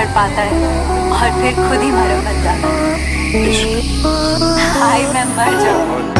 کر پاتا ہے اور پھر خود ہی مرمت جاتا ہے۔ ہائی میں مر جاؤں۔